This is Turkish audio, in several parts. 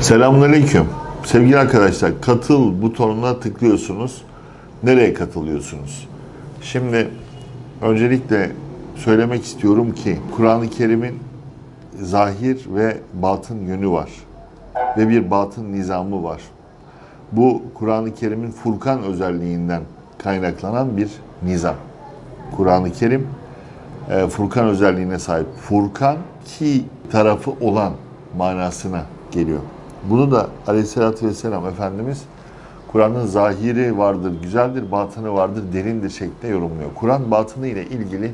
Selamünaleyküm. Sevgili arkadaşlar, katıl butonuna tıklıyorsunuz. Nereye katılıyorsunuz? Şimdi öncelikle söylemek istiyorum ki Kur'an-ı Kerim'in zahir ve batın yönü var. Ve bir batın nizamı var. Bu Kur'an-ı Kerim'in Furkan özelliğinden kaynaklanan bir nizam. Kur'an-ı Kerim e, Furkan özelliğine sahip. Furkan ki tarafı olan manasına geliyor. Bunu da aleyhissalatü vesselam Efendimiz Kur'an'ın zahiri vardır, güzeldir, batını vardır, derindir şeklinde yorumluyor. Kur'an batını ile ilgili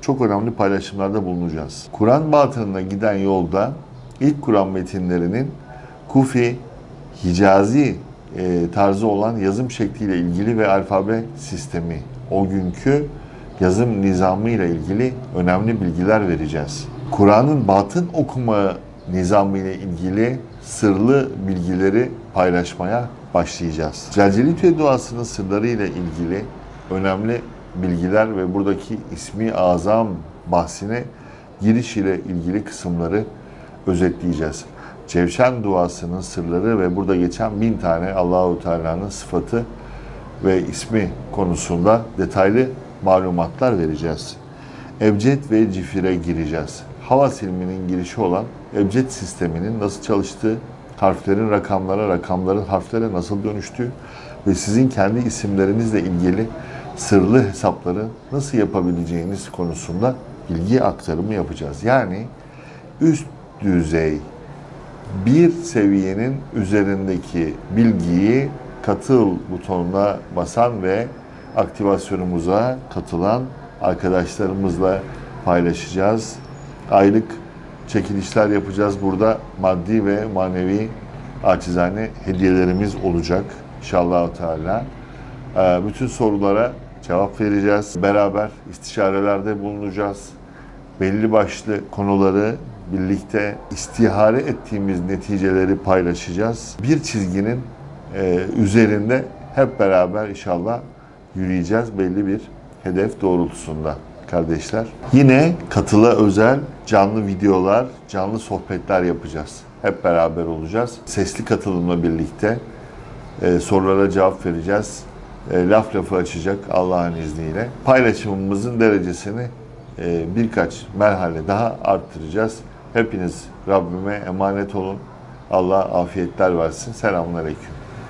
çok önemli paylaşımlarda bulunacağız. Kur'an batınına giden yolda ilk Kur'an metinlerinin Kufi, Hicazi e, tarzı olan yazım şekliyle ilgili ve alfabe sistemi, o günkü yazım nizamı ile ilgili önemli bilgiler vereceğiz. Kur'an'ın batın okuma nizamı ile ilgili sırlı bilgileri paylaşmaya başlayacağız. Celcelitü duasının sırları ile ilgili önemli bilgiler ve buradaki ismi azam bahsine giriş ile ilgili kısımları özetleyeceğiz. Cevşen duasının sırları ve burada geçen bin tane Allahu Teala'nın sıfatı ve ismi konusunda detaylı malumatlar vereceğiz. Ebced ve cifire gireceğiz. Hava ilminin girişi olan ebced sisteminin nasıl çalıştığı, harflerin rakamlara, rakamların harflere nasıl dönüştüğü ve sizin kendi isimlerinizle ilgili sırlı hesapları nasıl yapabileceğiniz konusunda bilgi aktarımı yapacağız. Yani üst düzey bir seviyenin üzerindeki bilgiyi katıl butonuna basan ve aktivasyonumuza katılan arkadaşlarımızla paylaşacağız. Aylık çekilişler yapacağız. Burada maddi ve manevi acizane hediyelerimiz olacak inşallah Teala. Ee, Bütün sorulara cevap vereceğiz. Beraber istişarelerde bulunacağız. Belli başlı konuları birlikte istihare ettiğimiz neticeleri paylaşacağız. Bir çizginin e, üzerinde hep beraber inşallah yürüyeceğiz belli bir hedef doğrultusunda kardeşler. Yine katıla özel canlı videolar, canlı sohbetler yapacağız. Hep beraber olacağız. Sesli katılımla birlikte e, sorulara cevap vereceğiz. E, laf lafı açacak Allah'ın izniyle. Paylaşımımızın derecesini e, birkaç merhale daha arttıracağız. Hepiniz Rabbime emanet olun. Allah afiyetler versin. Selamun Aleyküm.